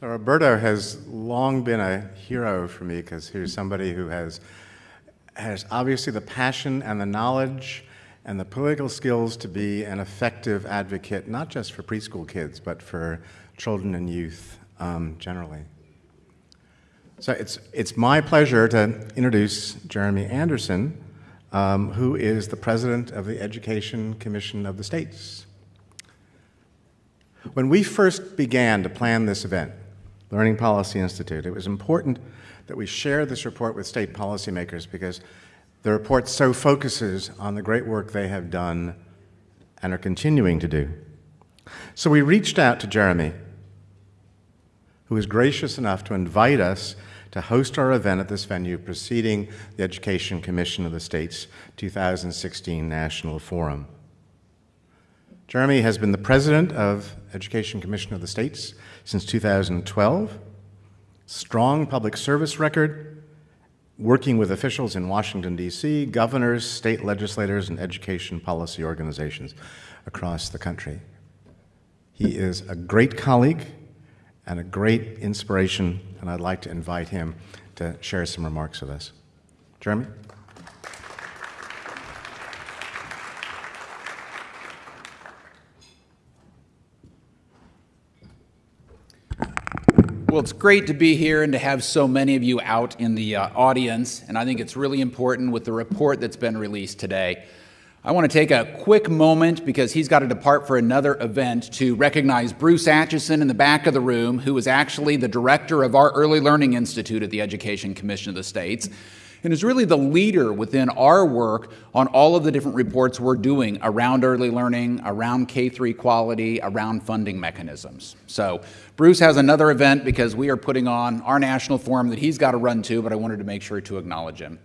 So Roberto has long been a hero for me because he's somebody who has, has obviously the passion and the knowledge and the political skills to be an effective advocate, not just for preschool kids, but for children and youth um, generally. So it's, it's my pleasure to introduce Jeremy Anderson, um, who is the president of the Education Commission of the States. When we first began to plan this event, Learning Policy Institute, it was important that we share this report with state policymakers because the report so focuses on the great work they have done and are continuing to do. So we reached out to Jeremy, who was gracious enough to invite us to host our event at this venue preceding the Education Commission of the State's 2016 National Forum. Jeremy has been the president of Education Commission of the States since 2012. Strong public service record, working with officials in Washington, D.C., governors, state legislators, and education policy organizations across the country. He is a great colleague and a great inspiration, and I'd like to invite him to share some remarks with us. Jeremy? Well, it's great to be here and to have so many of you out in the uh, audience, and I think it's really important with the report that's been released today. I want to take a quick moment because he's got to depart for another event to recognize Bruce Atchison in the back of the room, who is actually the director of our Early Learning Institute at the Education Commission of the States and is really the leader within our work on all of the different reports we're doing around early learning, around K-3 quality, around funding mechanisms. So Bruce has another event because we are putting on our national forum that he's got to run to, but I wanted to make sure to acknowledge him.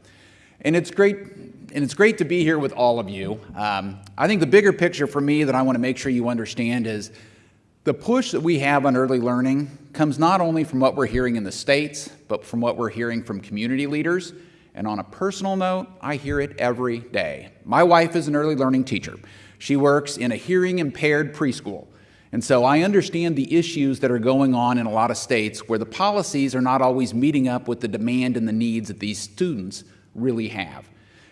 And it's great, and it's great to be here with all of you. Um, I think the bigger picture for me that I want to make sure you understand is the push that we have on early learning comes not only from what we're hearing in the states, but from what we're hearing from community leaders and on a personal note, I hear it every day. My wife is an early learning teacher. She works in a hearing impaired preschool. And so I understand the issues that are going on in a lot of states where the policies are not always meeting up with the demand and the needs that these students really have.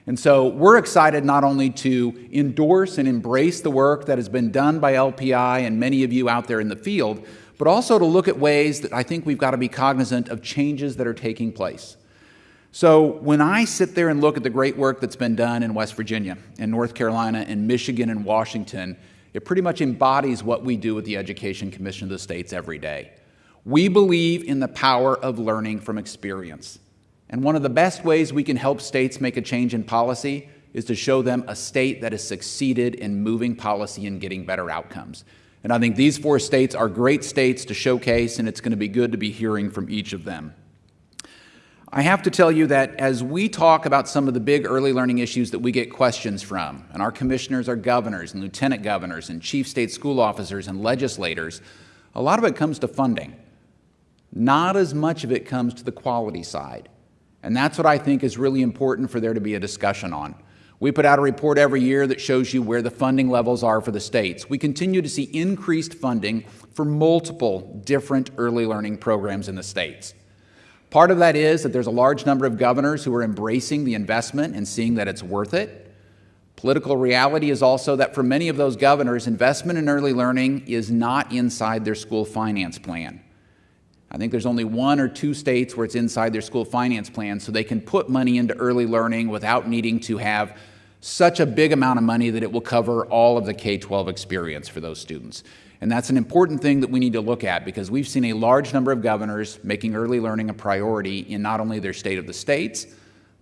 And so we're excited not only to endorse and embrace the work that has been done by LPI and many of you out there in the field, but also to look at ways that I think we've got to be cognizant of changes that are taking place. So when I sit there and look at the great work that's been done in West Virginia, in North Carolina, in Michigan, and Washington, it pretty much embodies what we do with the Education Commission of the States every day. We believe in the power of learning from experience. And one of the best ways we can help states make a change in policy is to show them a state that has succeeded in moving policy and getting better outcomes. And I think these four states are great states to showcase, and it's going to be good to be hearing from each of them. I have to tell you that as we talk about some of the big early learning issues that we get questions from, and our commissioners are governors and lieutenant governors and chief state school officers and legislators, a lot of it comes to funding. Not as much of it comes to the quality side. And that's what I think is really important for there to be a discussion on. We put out a report every year that shows you where the funding levels are for the states. We continue to see increased funding for multiple different early learning programs in the states. Part of that is that there's a large number of governors who are embracing the investment and seeing that it's worth it. Political reality is also that for many of those governors, investment in early learning is not inside their school finance plan. I think there's only one or two states where it's inside their school finance plan, so they can put money into early learning without needing to have such a big amount of money that it will cover all of the K 12 experience for those students. And that's an important thing that we need to look at because we've seen a large number of governors making early learning a priority in not only their state of the states,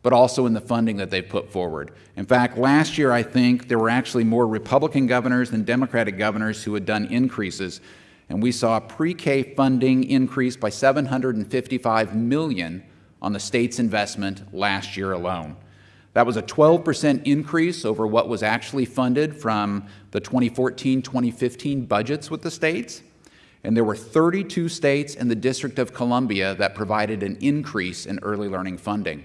but also in the funding that they've put forward. In fact, last year I think there were actually more Republican governors than Democratic governors who had done increases. And we saw pre-K funding increase by 755 million on the state's investment last year alone. That was a 12% increase over what was actually funded from the 2014 2015 budgets with the states. And there were 32 states and the District of Columbia that provided an increase in early learning funding.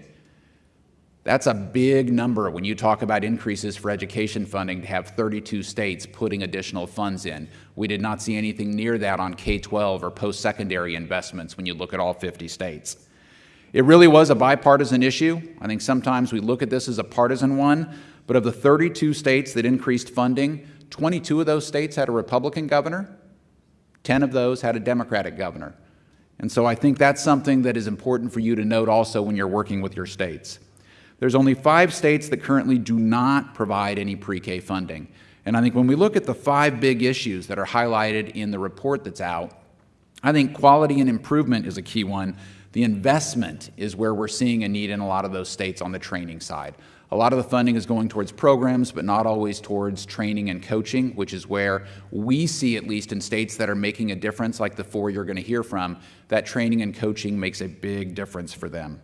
That's a big number when you talk about increases for education funding to have 32 states putting additional funds in. We did not see anything near that on K 12 or post secondary investments when you look at all 50 states. It really was a bipartisan issue. I think sometimes we look at this as a partisan one, but of the 32 states that increased funding, 22 of those states had a Republican governor, 10 of those had a Democratic governor. And so I think that's something that is important for you to note also when you're working with your states. There's only five states that currently do not provide any pre-K funding. And I think when we look at the five big issues that are highlighted in the report that's out, I think quality and improvement is a key one. The investment is where we're seeing a need in a lot of those states on the training side. A lot of the funding is going towards programs, but not always towards training and coaching, which is where we see, at least in states that are making a difference, like the four you're going to hear from, that training and coaching makes a big difference for them.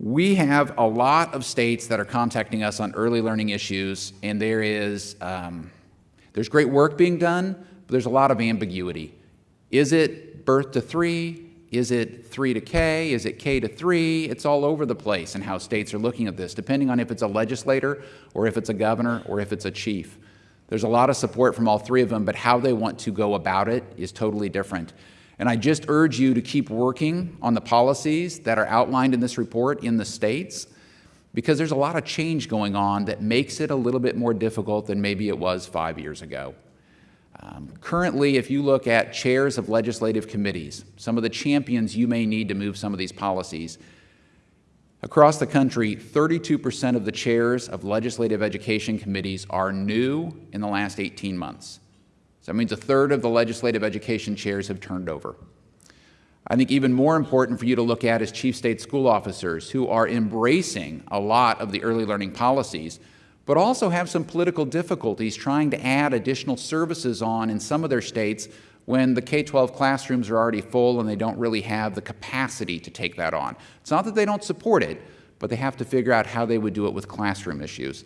We have a lot of states that are contacting us on early learning issues, and there is um, there's great work being done, but there's a lot of ambiguity. Is it birth to three? Is it three to K? Is it K to three? It's all over the place in how states are looking at this, depending on if it's a legislator or if it's a governor or if it's a chief. There's a lot of support from all three of them, but how they want to go about it is totally different. And I just urge you to keep working on the policies that are outlined in this report in the states because there's a lot of change going on that makes it a little bit more difficult than maybe it was five years ago. Um, currently, if you look at chairs of legislative committees, some of the champions you may need to move some of these policies, across the country, 32% of the chairs of legislative education committees are new in the last 18 months. So that means a third of the legislative education chairs have turned over. I think even more important for you to look at is chief state school officers who are embracing a lot of the early learning policies, but also have some political difficulties trying to add additional services on in some of their states when the K-12 classrooms are already full and they don't really have the capacity to take that on. It's not that they don't support it, but they have to figure out how they would do it with classroom issues.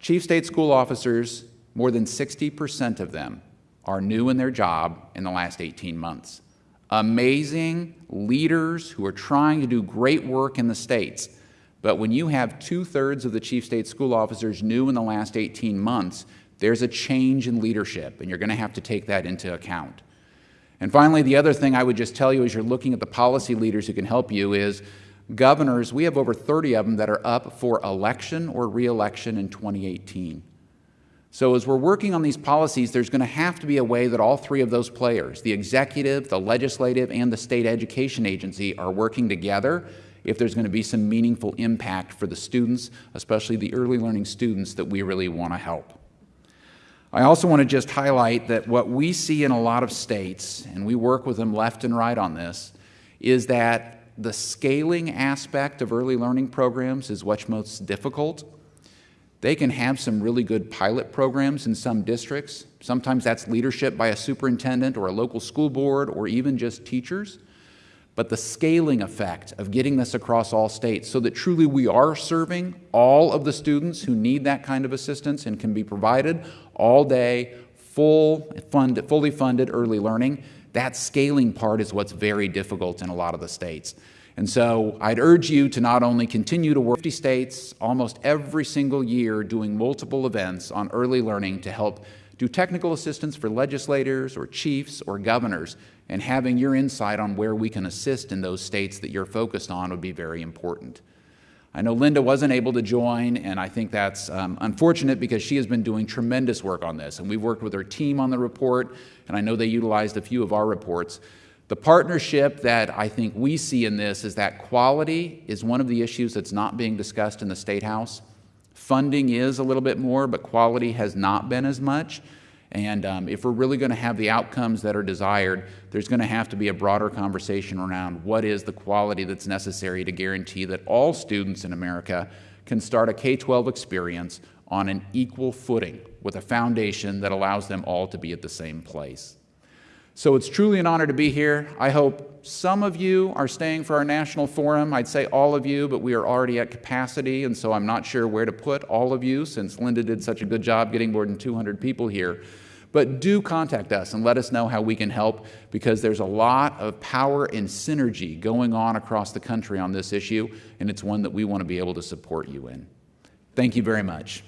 Chief state school officers more than 60% of them are new in their job in the last 18 months. Amazing leaders who are trying to do great work in the states. But when you have two thirds of the chief state school officers new in the last 18 months, there's a change in leadership, and you're going to have to take that into account. And finally, the other thing I would just tell you as you're looking at the policy leaders who can help you is governors, we have over 30 of them that are up for election or reelection in 2018. So as we're working on these policies, there's going to have to be a way that all three of those players, the executive, the legislative, and the state education agency, are working together if there's going to be some meaningful impact for the students, especially the early learning students that we really want to help. I also want to just highlight that what we see in a lot of states, and we work with them left and right on this, is that the scaling aspect of early learning programs is what's most difficult. They can have some really good pilot programs in some districts. Sometimes that's leadership by a superintendent or a local school board or even just teachers. But the scaling effect of getting this across all states so that truly we are serving all of the students who need that kind of assistance and can be provided all day, full, fund, fully funded early learning, that scaling part is what's very difficult in a lot of the states. And so I'd urge you to not only continue to work 50 states almost every single year doing multiple events on early learning to help do technical assistance for legislators or chiefs or governors, and having your insight on where we can assist in those states that you're focused on would be very important. I know Linda wasn't able to join, and I think that's um, unfortunate because she has been doing tremendous work on this. And we've worked with her team on the report, and I know they utilized a few of our reports. The partnership that I think we see in this is that quality is one of the issues that's not being discussed in the State House. Funding is a little bit more, but quality has not been as much. And um, if we're really going to have the outcomes that are desired, there's going to have to be a broader conversation around what is the quality that's necessary to guarantee that all students in America can start a K 12 experience on an equal footing with a foundation that allows them all to be at the same place. So it's truly an honor to be here. I hope some of you are staying for our national forum. I'd say all of you, but we are already at capacity, and so I'm not sure where to put all of you since Linda did such a good job getting more than 200 people here. But do contact us and let us know how we can help because there's a lot of power and synergy going on across the country on this issue, and it's one that we want to be able to support you in. Thank you very much.